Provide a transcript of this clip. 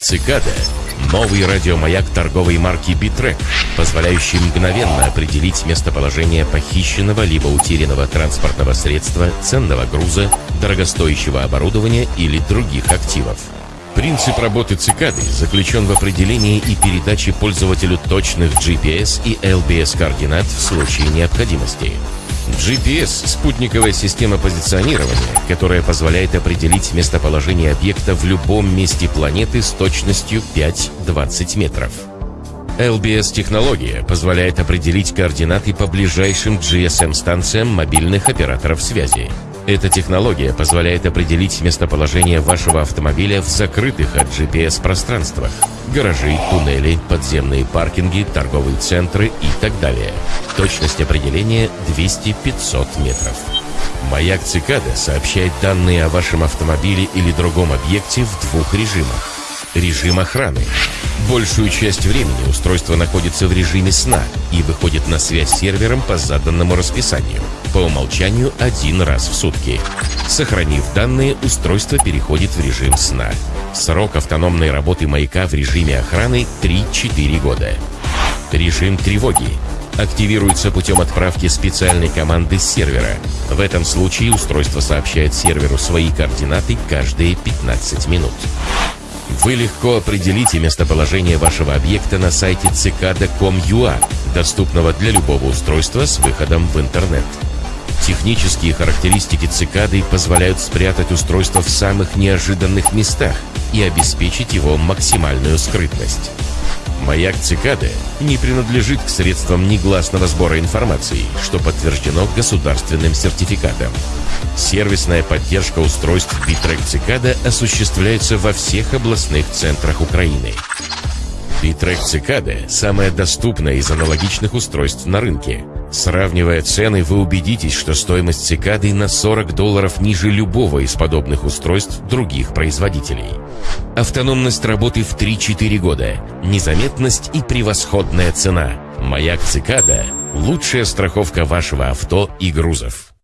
Цикада – новый радиомаяк торговой марки Битрек, позволяющий мгновенно определить местоположение похищенного либо утерянного транспортного средства, ценного груза, дорогостоящего оборудования или других активов. Принцип работы цикады заключен в определении и передаче пользователю точных GPS и LBS координат в случае необходимости. GPS – спутниковая система позиционирования, которая позволяет определить местоположение объекта в любом месте планеты с точностью 5-20 метров. LBS-технология позволяет определить координаты по ближайшим GSM-станциям мобильных операторов связи. Эта технология позволяет определить местоположение вашего автомобиля в закрытых от GPS пространствах – гаражи, туннели, подземные паркинги, торговые центры и так далее. Точность определения 200-500 метров. Маяк Цикада сообщает данные о вашем автомобиле или другом объекте в двух режимах. Режим охраны. Большую часть времени устройство находится в режиме сна и выходит на связь с сервером по заданному расписанию – по умолчанию один раз в сутки. Сохранив данные, устройство переходит в режим сна. Срок автономной работы маяка в режиме охраны 3-4 года. Режим тревоги. Активируется путем отправки специальной команды с сервера. В этом случае устройство сообщает серверу свои координаты каждые 15 минут. Вы легко определите местоположение вашего объекта на сайте cicada.com.ua, доступного для любого устройства с выходом в интернет. Технические характеристики цикады позволяют спрятать устройство в самых неожиданных местах и обеспечить его максимальную скрытность. Маяк цикады не принадлежит к средствам негласного сбора информации, что подтверждено государственным сертификатом. Сервисная поддержка устройств Bitrek Цикада осуществляется во всех областных центрах Украины. Bitrek Цикада – самое доступное из аналогичных устройств на рынке – Сравнивая цены, вы убедитесь, что стоимость цикады на 40 долларов ниже любого из подобных устройств других производителей. Автономность работы в 3-4 года, незаметность и превосходная цена. Маяк цикада – лучшая страховка вашего авто и грузов.